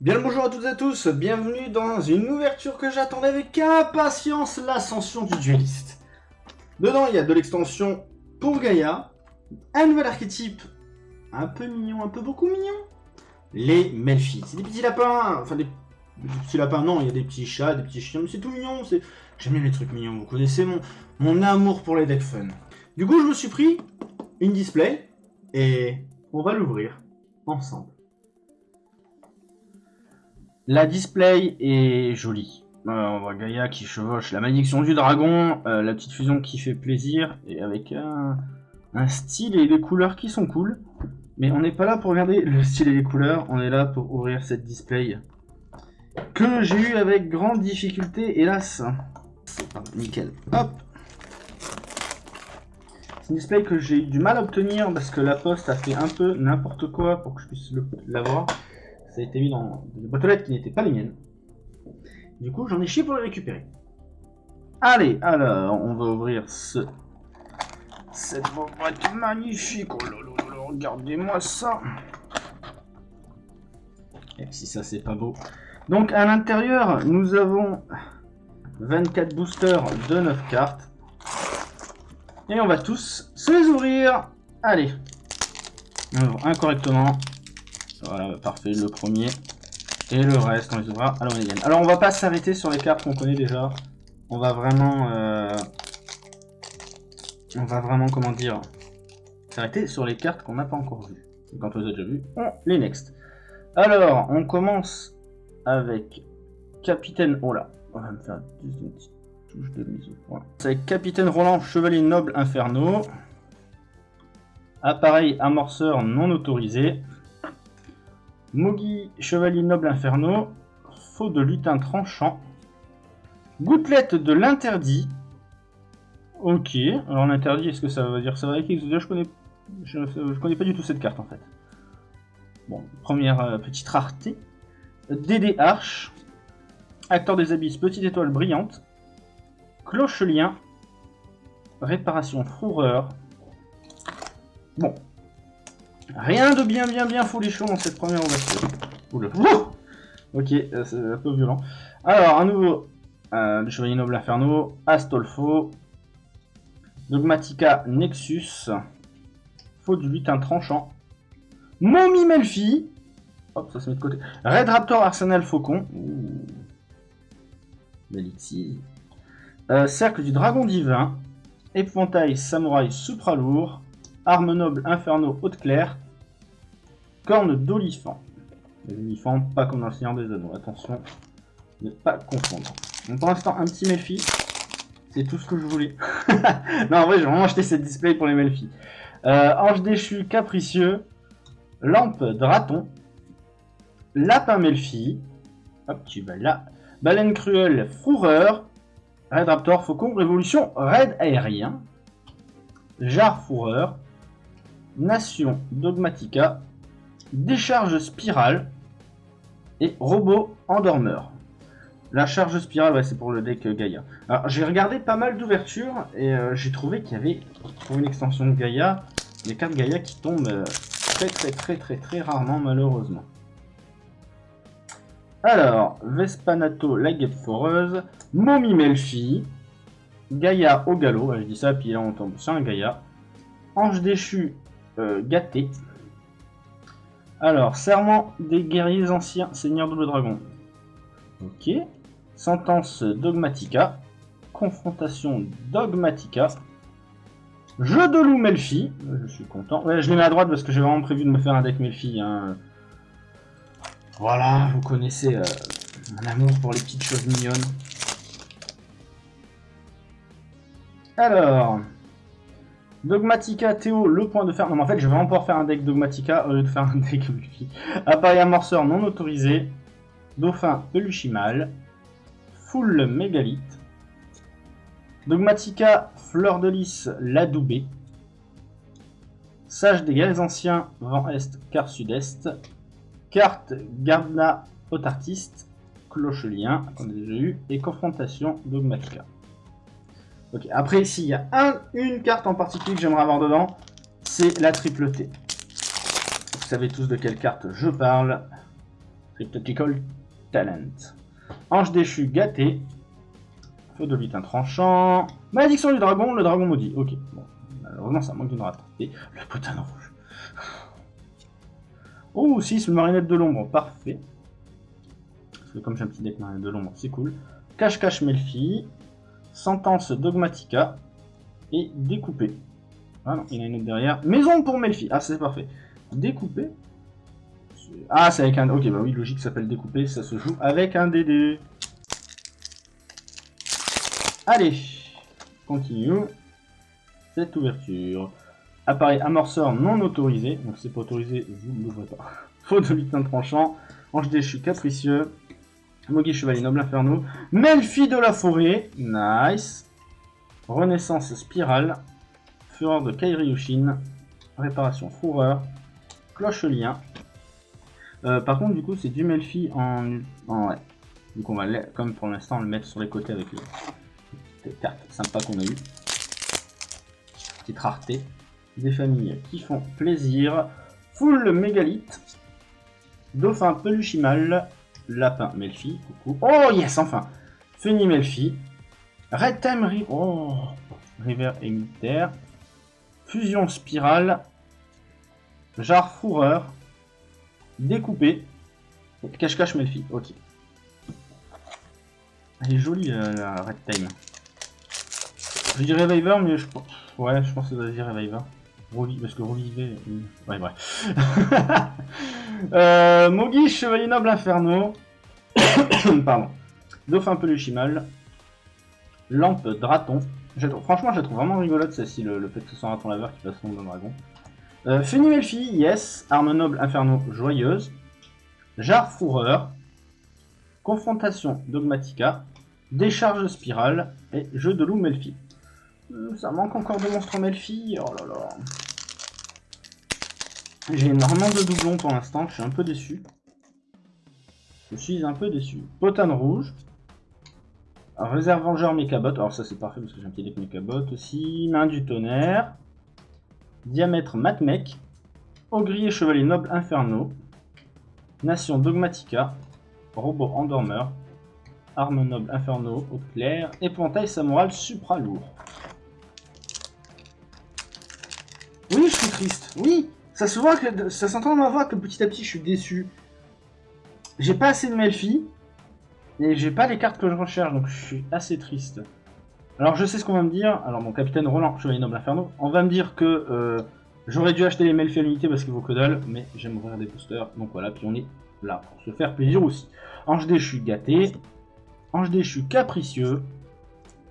Bien le bonjour à toutes et à tous, bienvenue dans une ouverture que j'attendais avec impatience, l'ascension du dueliste. Dedans, il y a de l'extension pour Gaïa, un nouvel archétype un peu mignon, un peu beaucoup mignon, les Melfi. C'est des petits lapins, enfin des, petits lapins, non, il y a des petits chats, des petits chiens, mais c'est tout mignon. J'aime bien les trucs mignons, vous connaissez mon, mon amour pour les decks fun. Du coup, je me suis pris une display, et on va l'ouvrir ensemble. La display est jolie. Euh, on voit Gaïa qui chevauche la malédiction du dragon, euh, la petite fusion qui fait plaisir, et avec un, style et des couleurs qui sont cool. Mais on n'est pas là pour regarder le style et les couleurs, on est là pour ouvrir cette display que j'ai eu avec grande difficulté, hélas. Nickel. Hop C'est une display que j'ai eu du mal à obtenir parce que la poste a fait un peu n'importe quoi pour que je puisse l'avoir. Ça a été mis dans des boîtes aux lettres qui n'étaient pas les miennes. Du coup, j'en ai chié pour les récupérer. Allez, alors, on va ouvrir ce... cette boîte magnifique. Oh regardez-moi ça. Et si ça, c'est pas beau. Donc, à l'intérieur, nous avons 24 boosters de 9 cartes. Et on va tous se les ouvrir. Allez. On ouvre incorrectement. Voilà, parfait, le premier. Et le reste, on les ouvrira à l'Omégan. Alors, on va pas s'arrêter sur les cartes qu'on connaît déjà. On va vraiment... euh, On va vraiment, comment dire... S'arrêter sur les cartes qu'on n'a pas encore vues. Et quand on les a déjà vues, on les next. Alors, on commence avec Capitaine... Oh là, on va me faire une petite touche de mise au point. C'est Capitaine Roland, Chevalier Noble Inferno. Appareil amorceur non autorisé. Mogi, Chevalier Noble Inferno, Faux de lutin tranchant, Gouttelette de l'interdit. Ok, alors l'interdit, est-ce que ça veut dire ça va avec Exodia Je connais, je connais pas du tout cette carte en fait. Bon, première euh, petite rareté. Dédé Arche, Acteur des Abysses, Petite Étoile Brillante, Cloche-Lien, Réparation Fourreur. Bon, Rien de bien bien bien folichon dans cette première ouverture. Oula. Ok, euh, c'est un peu violent. Alors, à nouveau, euh, le Chevalier Noble Inferno, Astolfo, Dogmatica Nexus, Faux du lutin tranchant, Mommy Melfi, Red Raptor Arsenal Faucon, Ouh. Belixir. Euh, Cercle du Dragon Divin, Épouvantail Samouraï Supralourd, Arme noble Inferno haute claire. Corne d'olifant. Les olifants, pas comme dans le Seigneur des Anneaux. Attention, ne pas confondre. Donc pour l'instant, un petit Melfi. C'est tout ce que je voulais. non, en vrai, j'ai vraiment acheté cette display pour les Melfi. Euh, Ange déchu capricieux. Lampe draton. Lapin Melfi. Hop, tu vas. Baleine cruelle fourreur. Red Raptor faucon. Révolution raid aérien. Jarre fourreur. Nation Dogmatica, Décharge Spirale et Robot Endormeur. La charge spirale, c'est pour le deck euh, Gaïa. Alors, j'ai regardé pas mal d'ouvertures et euh, j'ai trouvé qu'il y avait, pour une extension de Gaïa, des cartes Gaïa qui tombent euh, très très très très très rarement, malheureusement. Alors, Vespanato, la guêpe foreuse, Mommy Melfi, Gaïa au galop, je dis ça, puis là on tombe sur un Gaïa. Ange déchu, euh, gâté. Alors, serment des guerriers anciens, Seigneur Double Dragon. Ok. Sentence Dogmatica. Confrontation Dogmatica. Jeu de loup Melfi. Euh, Je suis content. Je les mets à droite parce que j'ai vraiment prévu de me faire un deck Melfi. hein. Voilà, vous connaissez euh, mon amour pour les petites choses mignonnes. Alors, Dogmatica Théo, le point de fer. Non, mais en fait, je vais vraiment pouvoir faire un deck Dogmatica au lieu de faire un deck Multi. Appareil amorceur non autorisé. Dauphin Peluchimal. Full Mégalith. Dogmatica Fleur de Lys Ladoubé. Sage des guerres anciens, vent est, quart sud-est. Carte Gardna Autartiste. Cloche-lien, qu'on a déjà eu. Et confrontation Dogmatica. Ok, après, s'il y a un, une carte en particulier que j'aimerais avoir dedans, c'est la triple T. Vous savez tous de quelle carte je parle. Cryptotical Talent. Ange déchu gâté. Feu de lutin tranchant. Malédiction du dragon, le dragon maudit. Ok, bon. Malheureusement, ça manque d'une rate. Et le potin rouge. Oh, 6, le marinette de l'ombre. Parfait. Parce que comme j'ai un petit deck marinette de l'ombre, c'est cool. Cache-cache Melfi. Sentence Dogmatica. Et découpé. Ah non, il y en a une autre derrière. Maison pour Melfi. Ah, c'est parfait. Découpé. Ah, c'est avec un... Ok, bah oui, logique, ça s'appelle découpé. Ça se joue avec un DD. Allez, continue. Cette ouverture. Appareil amorceur non autorisé. Donc c'est pas autorisé, vous ne l'ouvrez pas. Faux de lutin tranchant. Ange déchu capricieux. Mogi chevalier noble inferno. Melfi de la forêt. Nice. Renaissance spirale. Fureur de Kairi Yushin. Réparation fourreur. Cloche lien. Euh, par contre, du coup, c'est du Melfi en... en ouais. Donc on va, comme pour l'instant, le mettre sur les côtés avec les, carte sympa qu'on a eu. Petite rareté. Des familles qui font plaisir. Full mégalithe. Dauphin peluchimal. Lapin Melfi. Coucou. Oh yes, enfin. Feni Melfi. Red Time oh. River Émitaire. Fusion spirale. Jar fourreur. Découpé. Cache-cache Melfi. Ok. Elle est jolie euh, la Red Time. Je dis Reviver, mais je pense... Ouais, je pense que ça doit dire Reviver. parce que reviver... Ouais, bref. euh, Chevalier Noble Inferno. Pardon. Dauphin Peluchimal. Lampe Draton. Franchement, je la trouve vraiment rigolote celle-ci, le, fait que ce soit un raton laveur qui passe son d'un dragon. Euh, Melfi, yes. Arme Noble Inferno Joyeuse. Jar Fourreur. Confrontation Dogmatica. Décharge Spirale. Et Jeu de loup Melfi. Euh, ça manque encore de monstres Melfi. Oh là là. J'ai énormément de doublons pour l'instant. Je suis un peu déçu. Je suis un peu déçu. Potane rouge. Réserve Vengeur Mechabot. Alors ça c'est parfait parce que j'ai un petit deck Mechabot aussi. Main du tonnerre. Diamètre Matmec. Ogrier Chevalier Noble Inferno. Nation Dogmatica. Robot Endormeur. Arme Noble Inferno, Haute Claire. Épouvantail Samoral Supra Lourd. Oui, je suis triste. Oui, ça se voit que ça s'entend dans ma voix que petit à petit je suis déçu. J'ai pas assez de Melfi et j'ai pas les cartes que je recherche, donc je suis assez triste. Alors je sais ce qu'on va me dire. Alors mon capitaine Roland, chevalier noble inferno, on va me dire que euh, j'aurais dû acheter les Melfi à l'unité parce qu'il vaut que dalle, mais j'aime ouvrir des boosters, donc voilà. Puis on est là pour se faire plaisir aussi. Ange déchu gâté, Ange déchu capricieux,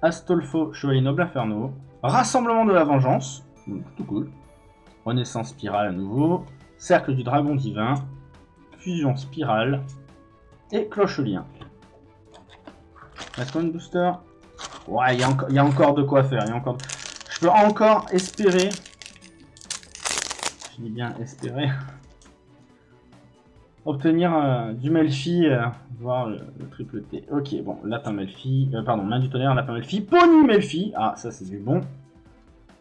Astolfo, chevalier noble inferno, Rassemblement de la vengeance, tout cool. Renaissance spirale à nouveau. Cercle du dragon divin. Fusion spirale. Et cloche lien. Est-ce booster? Ouais, il y, a encore de quoi faire. Y a encore... Je peux encore espérer. Je dis bien espérer. Obtenir euh, du Melfi, euh, voir le, triple T. Ok, bon, lapin Melfi, euh, pardon, main du tonnerre, lapin Melfi, pony Melfi. Ah, ça c'est du bon.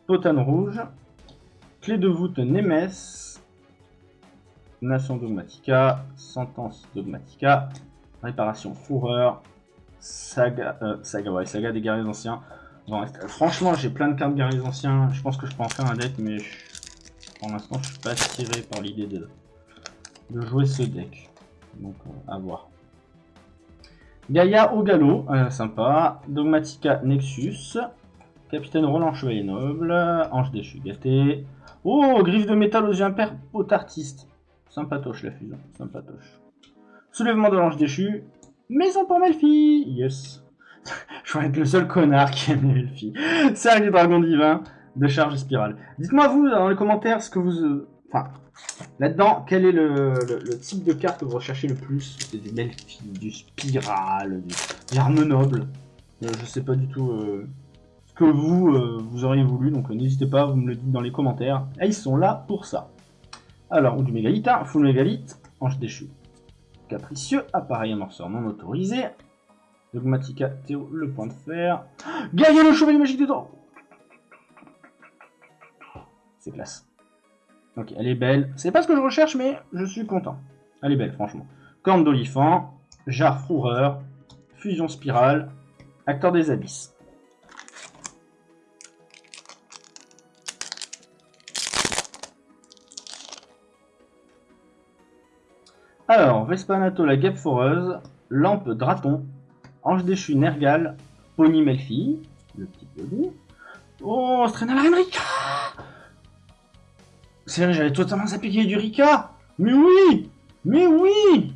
Potane rouge. Clé de voûte Nemes. Nation Dogmatica. Sentence Dogmatica. Réparation Fourreur. Saga, euh, saga, ouais, saga des guerriers anciens. franchement, j'ai plein de cartes guerriers anciens. Je pense que je peux en faire un deck, mais pour l'instant, je suis pas attiré par l'idée de... jouer ce deck. Donc, euh, à voir. Gaïa au galop, euh, sympa. Dogmatica Nexus. Capitaine Roland Chevalier Noble. Ange déchu gâté. Oh, griffe de métal aux yeux impairs, artiste. Sympatoche la fusion, sympatoche. Soulèvement de l'ange déchu. Maison pour Melfi Yes. Je vais être le seul connard qui aime Melfi. Cercle du dragon divin de charge spirale. Dites-moi vous dans les commentaires ce que vous... Euh, enfin, là-dedans, quel est le, type de carte que vous recherchez le plus? C'est du Melfi, du spirale, du, arme noble. Euh, je sais pas du tout... Euh, que vous, euh, vous auriez voulu. Donc euh, n'hésitez pas, vous me le dites dans les commentaires. Et ils sont là pour ça. Alors, ou du mégalith, hein, full mégalith, ange déchu. Capricieux, appareil amorceur non autorisé. Dogmatica, Théo, le point de fer. Gaïa le chevalier magique dedans C'est classe. Ok, elle est belle. C'est pas ce que je recherche, mais je suis content. Elle est belle, franchement. Corne d'olifant, Jarre Froureur, Fusion Spirale, Acteur des Abysses. Alors, Vespanato la guêpe foreuse, Lampe Draton, Ange déchu Nergal, Pony Melfi, le petit pony. Oh, Strenal Renrika C'est vrai, j'avais totalement y du Rika Mais oui Mais oui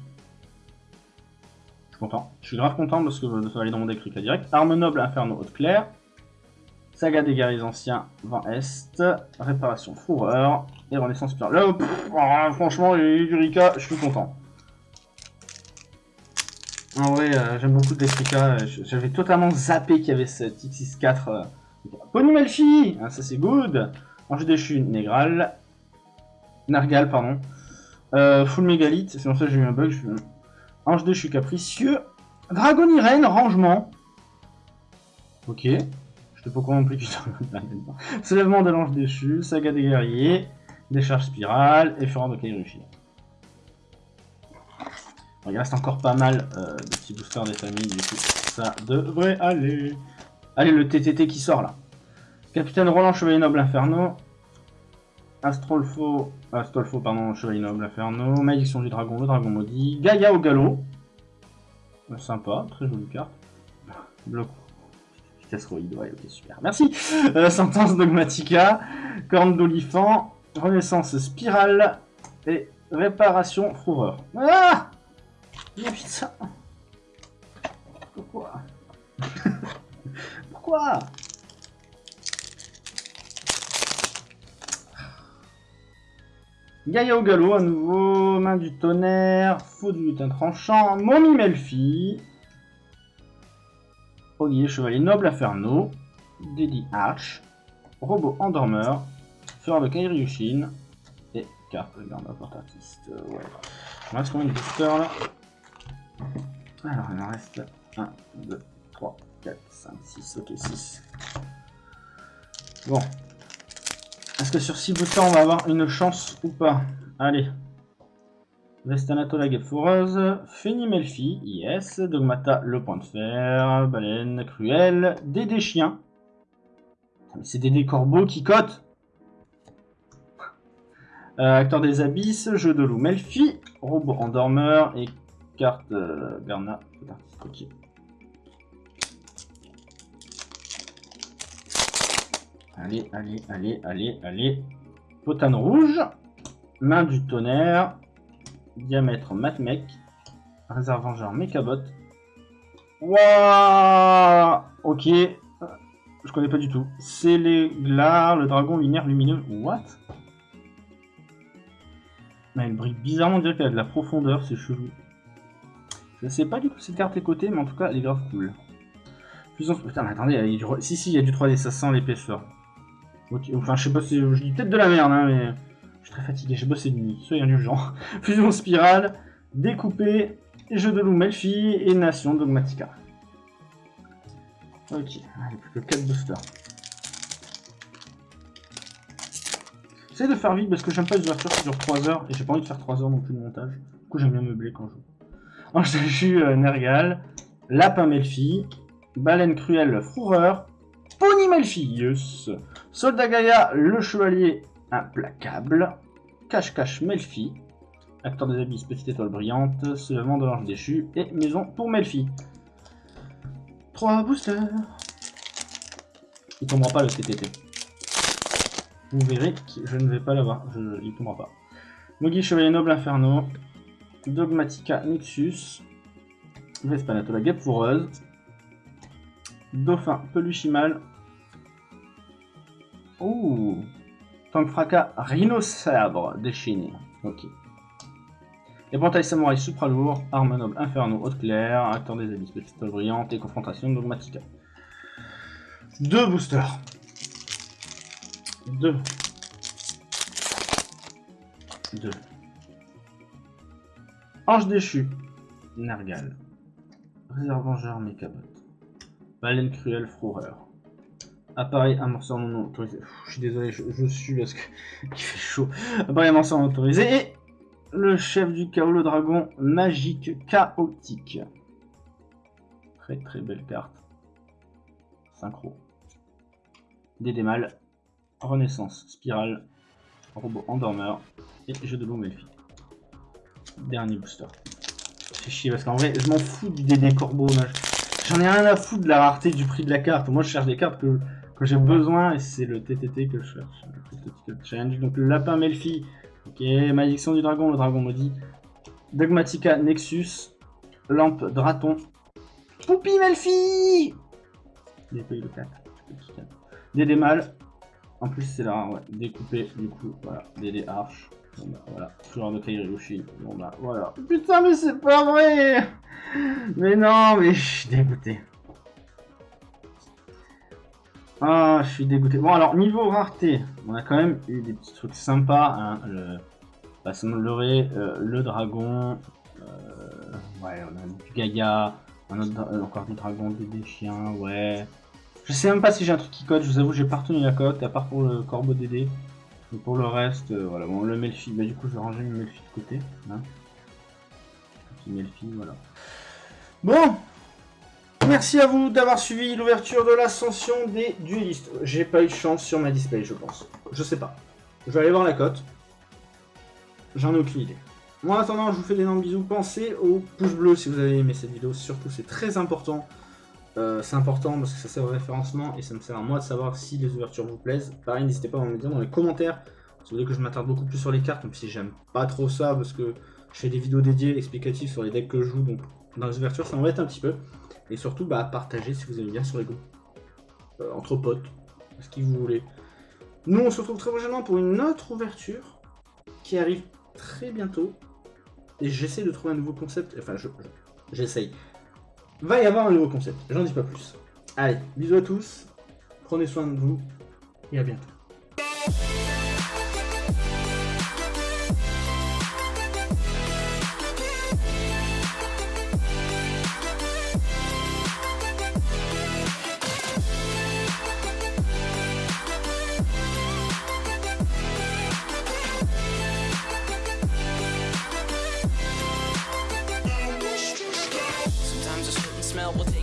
Je suis content. Je suis grave content parce que ça va aller dans mon deck Rika direct. Arme Noble Inferno Haute Claire. Saga des guerriers anciens, Vent Est. Réparation Fourreur. Et Renaissance Spirale. Là, oh, franchement, du Rika, je suis content. En vrai, euh, j'aime beaucoup Rika. J'avais totalement zappé qu'il y avait cette X64. Euh, Pony Melfi ah, Ça c'est good Ange déchu, Négral. Nargal, pardon. Euh, full mégalith, c'est pour ça que j'ai eu un bug. Je... Ange déchu capricieux. Dragon Irene, rangement. Ok. Je te pas comment non plus Soulèvement de l'ange déchu, saga des guerriers, décharge spirale fureur de Il reste encore pas mal euh, de petits boosters des familles, du coup ça devrait aller. Allez, le TTT qui sort là. Capitaine Roland, Chevalier Noble Inferno. Astrolfo, Astolfo, pardon, Chevalier Noble Inferno. Malédiction du Dragon, le Dragon Maudit. Gaïa au galop. Euh, sympa, très jolie carte. Bloc. Castroïde, ouais, ok, super. Merci. Euh, sentence Dogmatica. Corne d'Olifant. Renaissance Spirale. Et Réparation Fourreur. Ah putain Pourquoi Pourquoi Gaïa au galop, à nouveau, main du tonnerre, faux du lutin tranchant, Mommy Melfi, Ognier chevalier noble inferno, Dedi Arch, robot endormeur, Fureur de Kairyushin, et carte garde porte artiste. Ouais. Il reste combien de boosters là Alors il en reste 1, 2, 3, 4, 5, 6, ok 6. Bon, est-ce que sur 6 boosters, on va avoir une chance ou pas? Allez. Vestanato, la guêpe foreuse. Melfi, yes. Dogmata, le point de fer. Baleine, cruelle. Dédé chien. C'est Dédé corbeau qui cote. Euh, acteur des abysses, jeu de loup Melfi, robot endormeur et carte euh, Garna. Ok. Allez, allez, allez, allez, allez. Potane rouge. Main du tonnerre. Diamètre Matmec. Réserve vengeur Mechabot. Waouh Ok. Je connais pas du tout. C'est les glars, le dragon lunaire lumineux. What? Mais Elle brille bizarrement, on qu'elle a de la profondeur, c'est chelou. Je sais pas du tout cette carte est cotée, mais en tout cas, elle est grave cool. Putain, mais attendez, il y a du... si, si, il y a du 3D, ça sent l'épaisseur. Enfin, je sais pas si je dis peut-être de la merde, hein, mais je suis très fatigué, j'ai bossé de nuit, soyez genre. Fusion spirale, découpé, jeu de loup Melfi et Nation Dogmatica. Ok, allez, plus que 4 boosters. J'essaie de faire vite parce que j'aime pas les ouvertures qui durent 3 heures et j'ai pas envie de faire 3 heures non plus de montage. Du coup, j'aime bien meubler quand je joue. J'ai euh, Nergal, Lapin Melfi, Baleine Cruelle Froureur, Pony Melfius, Soldat Gaïa, le chevalier implacable, Cache-Cache Melfi, Acteur des abysses, Petite étoile brillante, Soulèvement de l'ange déchu et Maison pour Melfi. 3 boosters. Il tombera pas le TTT. Vous verrez que je ne vais pas l'avoir, il tombera pas. Mogi Chevalier Noble Inferno, Dogmatica Nexus, Vespanato la guêpe fourreuse, Dauphin Peluchimal. Ouh Tank fracas Rhinosabre déchaîné. Ok. Éventail samouraï supra lourd, arme noble inferno haute claire, acteur des abysses pistoles brillante et confrontation dogmatica. Deux boosters. Deux. Deux. Ange déchu. Nergal. Réserve vengeur Mechabot. Baleine cruelle, Froureur. Appareil amorceur non autorisé. je suis désolé, je, suis parce qu'il fait chaud. Appareil amorceur non autorisé. Et Le chef du chaos, le dragon magique chaotique. Très très belle carte. Synchro. Dédémal. Renaissance. Spirale. Robot endormeur. Et jeu de loup Melfi. Dernier booster. C'est chier parce qu'en vrai, je m'en fous du DD corbeau. J'en ai rien à foutre de la rareté du prix de la carte. Moi, je cherche des cartes que, j'ai besoin et c'est le TTT que je cherche. Donc, le lapin Melfi. Ok, malédiction du dragon, le dragon maudit. Dogmatica Nexus. Lampe Draton. Poupie Melfi le 4. Dédé mal. En plus, c'est là, ouais. Découpé, du coup, voilà. Dédé arche. Bon bah voilà, toujours de Kairyushi. Bon bah voilà. Putain mais c'est pas vrai Mais non, mais je suis dégoûté. Ah, je suis dégoûté. Bon alors, niveau rareté, on a quand même eu des petits trucs sympas. Hein. Le, bah, euh, le dragon, euh, ouais, on a du Gaga, un autre, euh, encore du dragon, des chiens, ouais. Je sais même pas si j'ai un truc qui code, je vous avoue, j'ai pas retenu la cote, à part pour le corbeau Pour le reste, euh, voilà, bon, le Melfi, bah du coup je vais ranger le Melfi de côté. Hein. Petit Melfi, voilà. Bon Merci à vous d'avoir suivi l'ouverture de l'ascension des duelistes. J'ai pas eu de chance sur ma display, je pense. Je sais pas. Je vais aller voir la cote. J'en ai aucune idée. Bon, en attendant, je vous fais d'énormes bisous. Pensez au pouce bleu si vous avez aimé cette vidéo. Surtout, c'est très important. Euh, c'est important parce que ça sert au référencement et ça me sert à moi de savoir si les ouvertures vous plaisent. Pareil, n'hésitez pas à me dire dans les commentaires si vous voulez que je m'attarde beaucoup plus sur les cartes, même si j'aime pas trop ça parce que je fais des vidéos dédiées explicatives sur les decks que je joue, donc dans les ouvertures ça m'embête un petit peu. Et surtout, bah, partagez si vous aimez bien sur les goûts. Euh, entre potes, ce que vous voulez. Nous, on se retrouve très prochainement pour une autre ouverture qui arrive très bientôt. Et j'essaie de trouver un nouveau concept. Enfin, j'essaye va y avoir un nouveau concept. J'en dis pas plus. Allez, bisous à tous, prenez soin de vous et à bientôt.